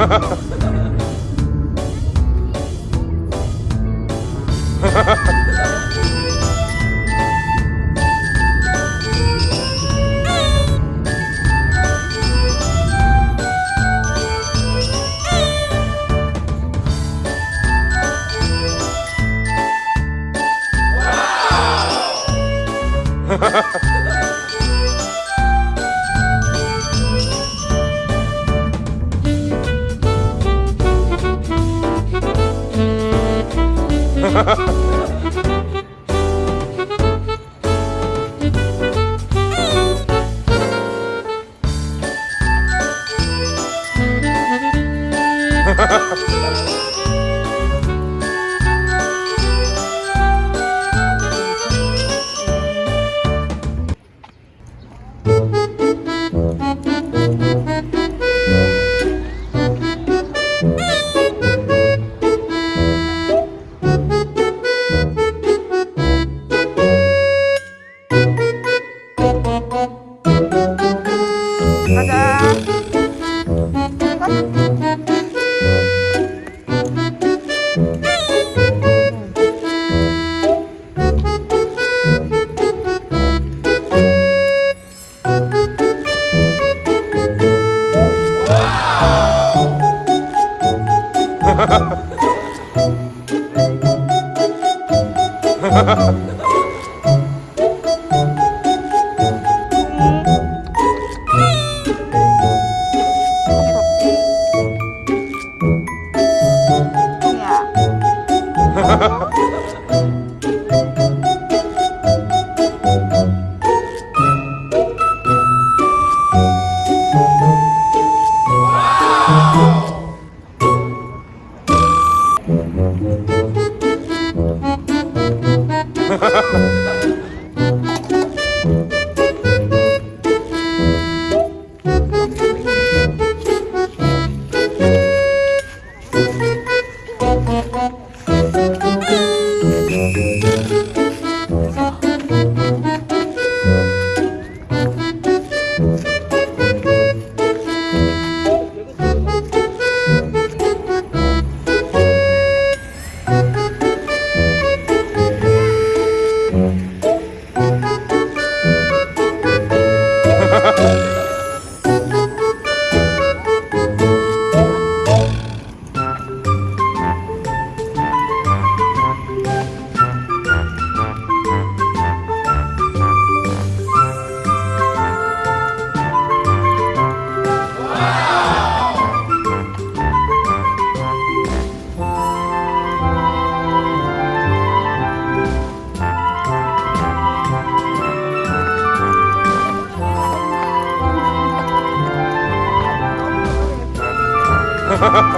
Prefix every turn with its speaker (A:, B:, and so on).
A: Hello! Ha ha ha! Ha ha ha. Thank you. Ha ha ha!